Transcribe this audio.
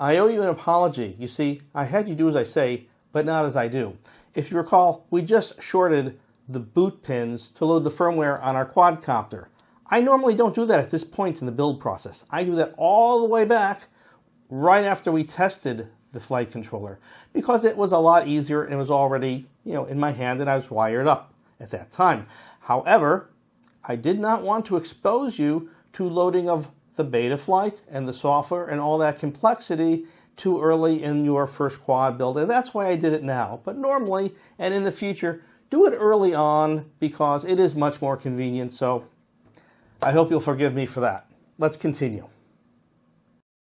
I owe you an apology. You see, I had you do as I say, but not as I do. If you recall, we just shorted the boot pins to load the firmware on our quadcopter. I normally don't do that at this point in the build process. I do that all the way back right after we tested the flight controller because it was a lot easier and it was already, you know, in my hand and I was wired up at that time. However, I did not want to expose you to loading of the Betaflight and the software and all that complexity too early in your first quad build. And that's why I did it now. But normally and in the future, do it early on because it is much more convenient. So I hope you'll forgive me for that. Let's continue.